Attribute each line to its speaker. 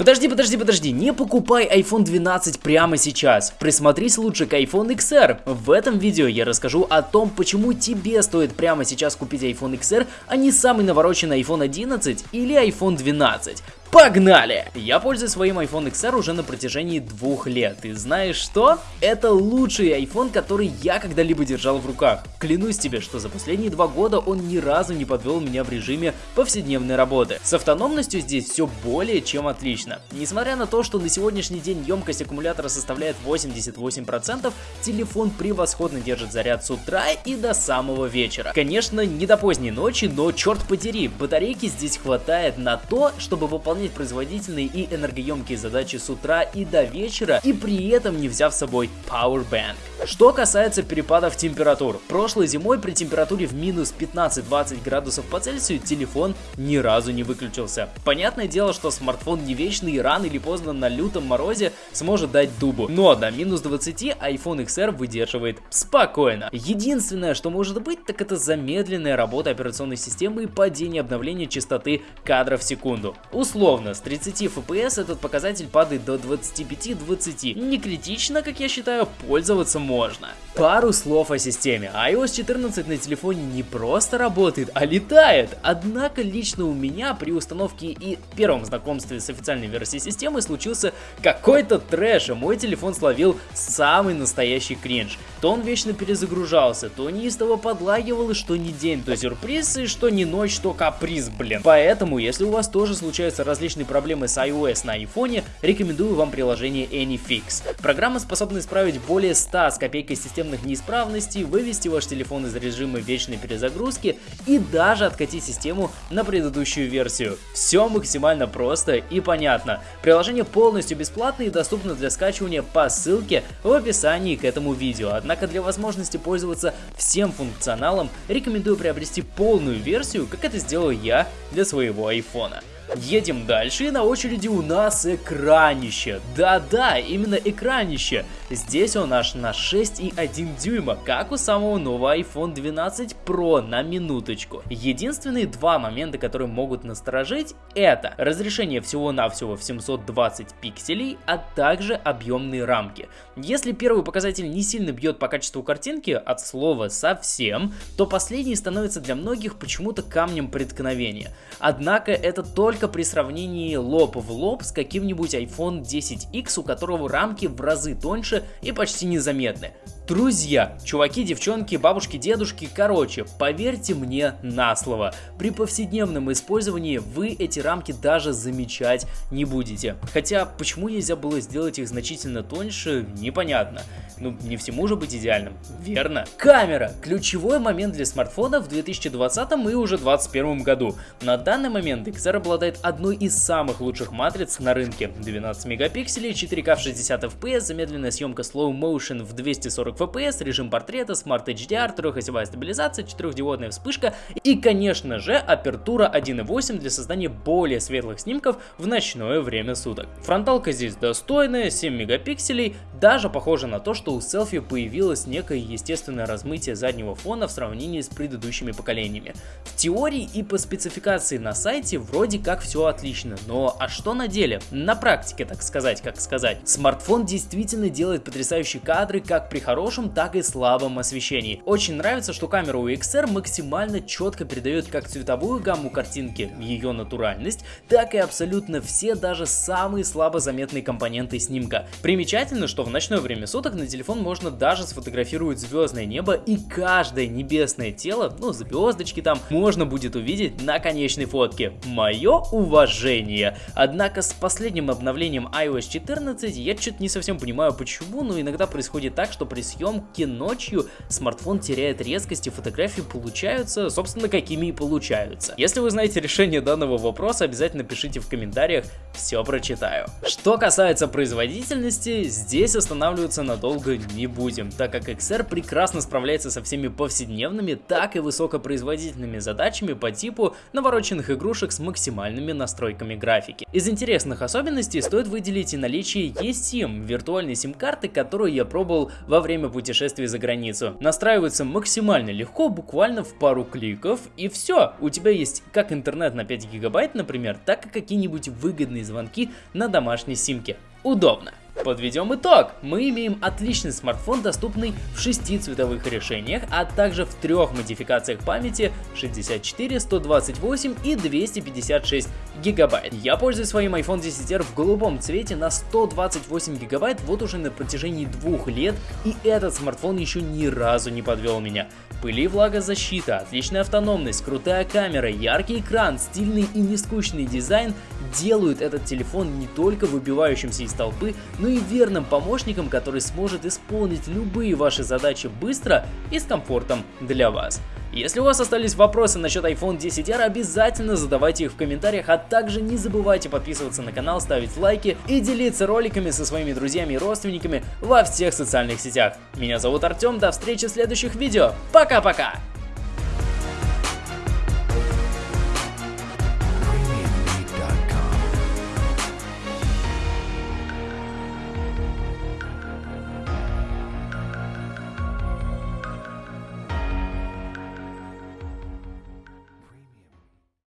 Speaker 1: Подожди, подожди, подожди, не покупай iPhone 12 прямо сейчас. Присмотрись лучше к iPhone XR. В этом видео я расскажу о том, почему тебе стоит прямо сейчас купить iPhone XR, а не самый навороченный iPhone 11 или iPhone 12. Погнали! Я пользуюсь своим iPhone XR уже на протяжении двух лет. И знаешь что? Это лучший iPhone, который я когда-либо держал в руках. Клянусь тебе, что за последние два года он ни разу не подвел меня в режиме повседневной работы. С автономностью здесь все более чем отлично. Несмотря на то, что на сегодняшний день емкость аккумулятора составляет 88%, телефон превосходно держит заряд с утра и до самого вечера. Конечно, не до поздней ночи, но черт подери, батарейки здесь хватает на то, чтобы выполнять выполнять производительные и энергоемкие задачи с утра и до вечера, и при этом не взяв с собой Powerbank. Что касается перепадов температур, прошлой зимой при температуре в минус 15-20 градусов по Цельсию телефон ни разу не выключился. Понятное дело, что смартфон не вечный и рано или поздно на лютом морозе сможет дать дубу, но до минус 20 iPhone XR выдерживает спокойно. Единственное, что может быть, так это замедленная работа операционной системы и падение обновления частоты кадров в секунду. Условно с 30 FPS этот показатель падает до 25-20. Не критично, как я считаю, пользоваться можно. Пару слов о системе. iOS 14 на телефоне не просто работает, а летает. Однако лично у меня при установке и первом знакомстве с официальной версией системы случился какой-то трэш, и мой телефон словил самый настоящий кринж. То он вечно перезагружался, то неистово подлагивал, и что не день, то сюрприз, и что не ночь, то каприз, блин. Поэтому, если у вас тоже случаются различные проблемы с iOS на iPhone, рекомендую вам приложение AnyFix. Программа способна исправить более 100 с копейкой систем системных неисправностей, вывести ваш телефон из режима вечной перезагрузки и даже откатить систему на предыдущую версию. Все максимально просто и понятно. Приложение полностью бесплатное и доступно для скачивания по ссылке в описании к этому видео. Однако для возможности пользоваться всем функционалом рекомендую приобрести полную версию, как это сделал я для своего айфона. Едем дальше, и на очереди у нас экранище. Да-да, именно экранище. Здесь он аж на 6,1 дюйма, как у самого нового iPhone 12 Pro на минуточку. Единственные два момента, которые могут насторожить, это разрешение всего-навсего в 720 пикселей, а также объемные рамки. Если первый показатель не сильно бьет по качеству картинки, от слова совсем, то последний становится для многих почему-то камнем преткновения. Однако это только при сравнении лоб в лоб с каким-нибудь iPhone 10X, у которого рамки в разы тоньше и почти незаметны. Друзья, чуваки, девчонки, бабушки, дедушки, короче, поверьте мне на слово, при повседневном использовании вы эти рамки даже замечать не будете. Хотя, почему нельзя было сделать их значительно тоньше, непонятно. Ну, не всему же быть идеальным, верно? Камера! Ключевой момент для смартфона в 2020 и уже 2021 году. На данный момент XR обладает одной из самых лучших матриц на рынке. 12 мегапикселей, 4К в 60 FPS, замедленная съемка Slow Motion в 240 FPS, режим портрета, Smart HDR, трехосевая стабилизация, четырехдиодная вспышка и, конечно же, апертура 1.8 для создания более светлых снимков в ночное время суток. Фронталка здесь достойная, 7 мегапикселей, даже похоже на то, что что у селфи появилось некое естественное размытие заднего фона в сравнении с предыдущими поколениями. Теории и по спецификации на сайте вроде как все отлично, но а что на деле? На практике, так сказать, как сказать. Смартфон действительно делает потрясающие кадры как при хорошем, так и слабом освещении. Очень нравится, что камера у XR максимально четко передает как цветовую гамму картинки, ее натуральность, так и абсолютно все даже самые слабо заметные компоненты снимка. Примечательно, что в ночное время суток на телефон можно даже сфотографировать звездное небо и каждое небесное тело, ну звездочки там, можно будет увидеть на конечной фотке. Мое уважение. Однако с последним обновлением iOS 14 я что-то не совсем понимаю почему, но иногда происходит так, что при съемке ночью смартфон теряет резкость и фотографии получаются, собственно, какими и получаются. Если вы знаете решение данного вопроса, обязательно пишите в комментариях, все прочитаю. Что касается производительности, здесь останавливаться надолго долго не будем, так как XR прекрасно справляется со всеми повседневными, так и высокопроизводительными задачами по типу навороченных игрушек с максимальными настройками графики. Из интересных особенностей стоит выделить и наличие eSIM, виртуальной сим-карты, карты, которую я пробовал во время путешествий за границу. Настраивается максимально легко, буквально в пару кликов, и все. У тебя есть как интернет на 5 гигабайт, например, так и какие-нибудь выгодные звонки на домашней симке. Удобно. Подведем итог. Мы имеем отличный смартфон, доступный в 6 цветовых решениях, а также в трех модификациях памяти 64, 128 и 256 гигабайт. Я пользуюсь своим iPhone 10R в голубом цвете на 128 гигабайт вот уже на протяжении двух лет, и этот смартфон еще ни разу не подвел меня. Пыли влагозащита, отличная автономность, крутая камера, яркий экран, стильный и нескучный дизайн делают этот телефон не только выбивающимся из толпы, но и верным помощником, который сможет исполнить любые ваши задачи быстро и с комфортом для вас. Если у вас остались вопросы насчет iPhone 10R, обязательно задавайте их в комментариях, а также не забывайте подписываться на канал, ставить лайки и делиться роликами со своими друзьями и родственниками во всех социальных сетях. Меня зовут Артем, до встречи в следующих видео, пока-пока!